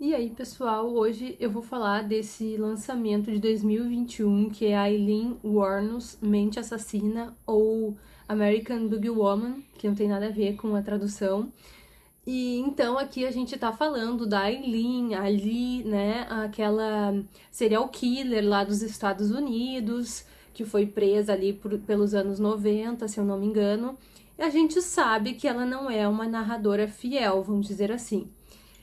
E aí, pessoal, hoje eu vou falar desse lançamento de 2021 que é a Eileen Warnos Mente Assassina ou American Boogie Woman, que não tem nada a ver com a tradução. E então aqui a gente tá falando da Eileen, ali, né, aquela serial killer lá dos Estados Unidos, que foi presa ali por, pelos anos 90, se eu não me engano. E a gente sabe que ela não é uma narradora fiel, vamos dizer assim.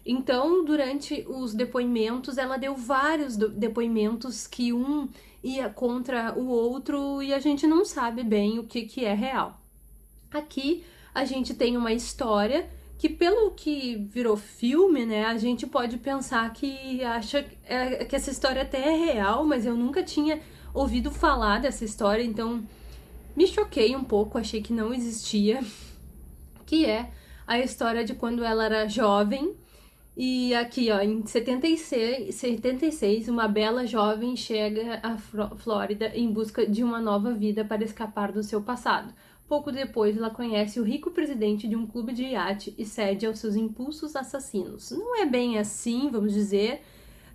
Então, durante os depoimentos, ela deu vários depoimentos que um ia contra o outro e a gente não sabe bem o que, que é real. Aqui a gente tem uma história que pelo que virou filme, né, a gente pode pensar que acha é, que essa história até é real, mas eu nunca tinha ouvido falar dessa história, então me choquei um pouco, achei que não existia, que é a história de quando ela era jovem e aqui, ó, em 76, 76, uma bela jovem chega à Flórida em busca de uma nova vida para escapar do seu passado. Pouco depois, ela conhece o rico presidente de um clube de iate e cede aos seus impulsos assassinos. Não é bem assim, vamos dizer.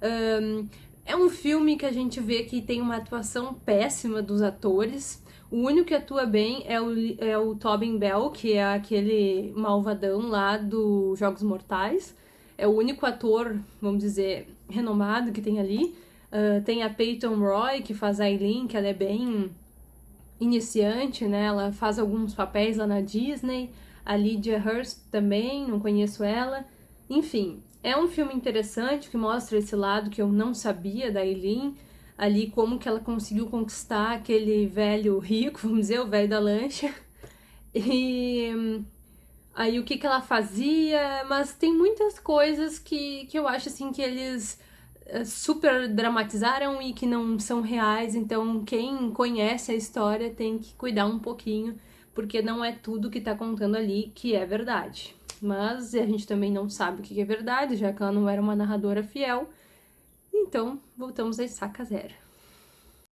Um, é um filme que a gente vê que tem uma atuação péssima dos atores. O único que atua bem é o, é o Tobin Bell, que é aquele malvadão lá dos Jogos Mortais é o único ator, vamos dizer, renomado que tem ali. Uh, tem a Peyton Roy, que faz a Eileen, que ela é bem iniciante, né? Ela faz alguns papéis lá na Disney. A Lydia Hurst também, não conheço ela. Enfim, é um filme interessante que mostra esse lado que eu não sabia da Eileen. Ali, como que ela conseguiu conquistar aquele velho rico, vamos dizer, o velho da lancha. E aí o que, que ela fazia, mas tem muitas coisas que, que eu acho assim que eles eh, super dramatizaram e que não são reais, então quem conhece a história tem que cuidar um pouquinho, porque não é tudo que tá contando ali que é verdade. Mas a gente também não sabe o que é verdade, já que ela não era uma narradora fiel. Então, voltamos a estaca zero.